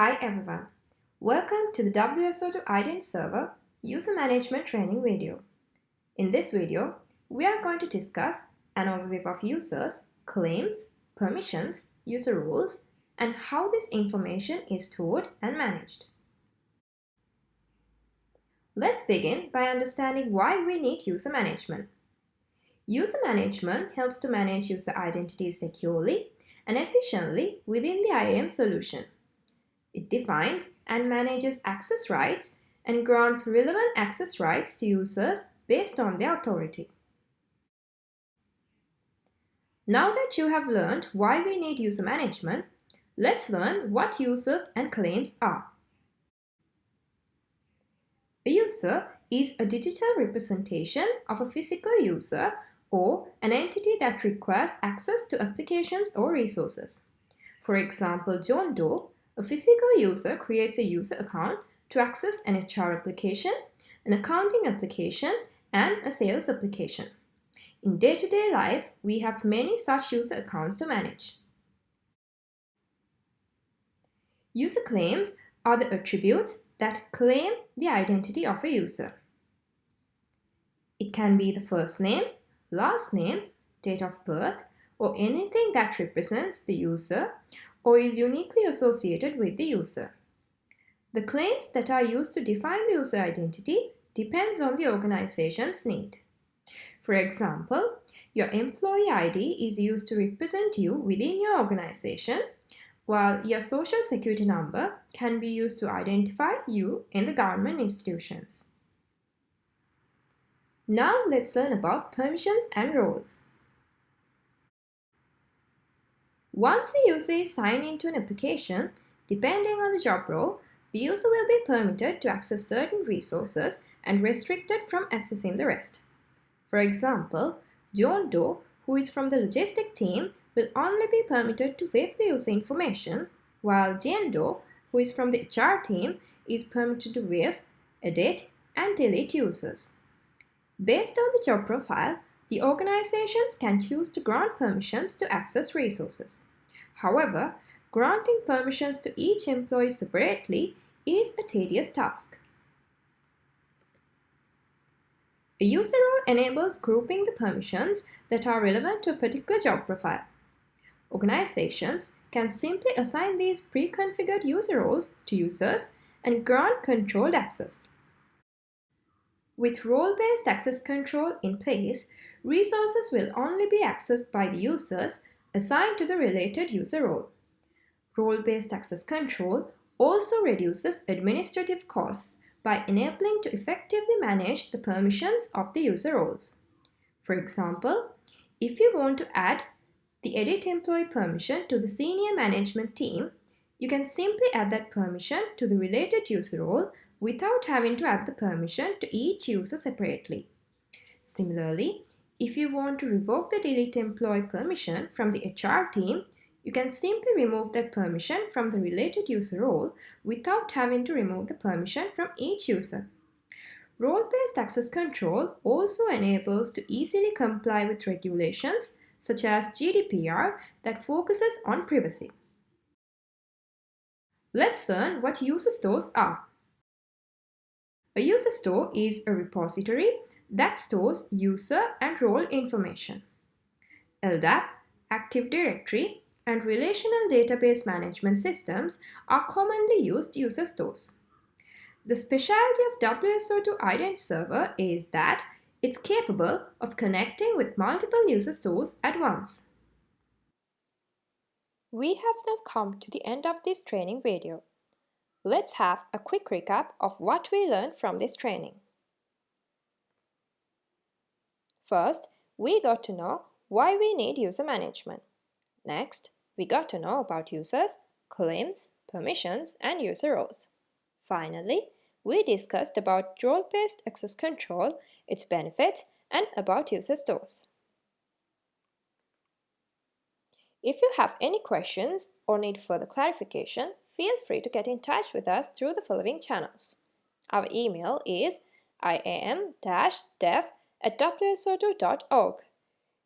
Hi everyone. Welcome to the WSO2 Identity Server User Management Training video. In this video, we are going to discuss an overview of users, claims, permissions, user roles, and how this information is stored and managed. Let's begin by understanding why we need user management. User management helps to manage user identities securely and efficiently within the IAM solution. It defines and manages access rights and grants relevant access rights to users based on their authority. Now that you have learned why we need user management, let's learn what users and claims are. A user is a digital representation of a physical user or an entity that requires access to applications or resources. For example, John Doe a physical user creates a user account to access an HR application, an accounting application, and a sales application. In day-to-day -day life, we have many such user accounts to manage. User claims are the attributes that claim the identity of a user. It can be the first name, last name, date of birth, or anything that represents the user or is uniquely associated with the user. The claims that are used to define the user identity depends on the organization's need. For example, your employee ID is used to represent you within your organization, while your social security number can be used to identify you in the government institutions. Now let's learn about permissions and roles. Once a user is signed into an application, depending on the job role, the user will be permitted to access certain resources and restricted from accessing the rest. For example, John Doe, who is from the logistic team, will only be permitted to waive the user information, while Jane Doe, who is from the HR team, is permitted to waive, edit, and delete users. Based on the job profile, the organizations can choose to grant permissions to access resources. However, granting permissions to each employee separately is a tedious task. A user role enables grouping the permissions that are relevant to a particular job profile. Organizations can simply assign these pre-configured user roles to users and grant controlled access. With role-based access control in place, resources will only be accessed by the users assigned to the related user role. Role-based access control also reduces administrative costs by enabling to effectively manage the permissions of the user roles. For example, if you want to add the edit employee permission to the senior management team, you can simply add that permission to the related user role without having to add the permission to each user separately. Similarly, if you want to revoke the delete employee permission from the HR team, you can simply remove that permission from the related user role without having to remove the permission from each user. Role-based access control also enables to easily comply with regulations such as GDPR that focuses on privacy. Let's learn what user stores are. A user store is a repository that stores user and role information. LDAP, Active Directory, and relational database management systems are commonly used user stores. The specialty of WSO2 Identity Server is that it's capable of connecting with multiple user stores at once. We have now come to the end of this training video. Let's have a quick recap of what we learned from this training. First, we got to know why we need user management. Next, we got to know about users, claims, permissions, and user roles. Finally, we discussed about role-based access control, its benefits, and about user stores. If you have any questions or need further clarification, feel free to get in touch with us through the following channels. Our email is iam-dev at wso2.org.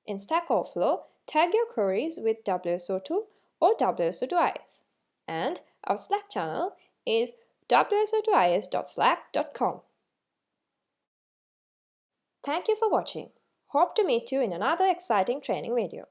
In Stack Overflow, tag your queries with WSO2 or WSO2IS. And our Slack channel is wso2is.slack.com. Thank you for watching. Hope to meet you in another exciting training video.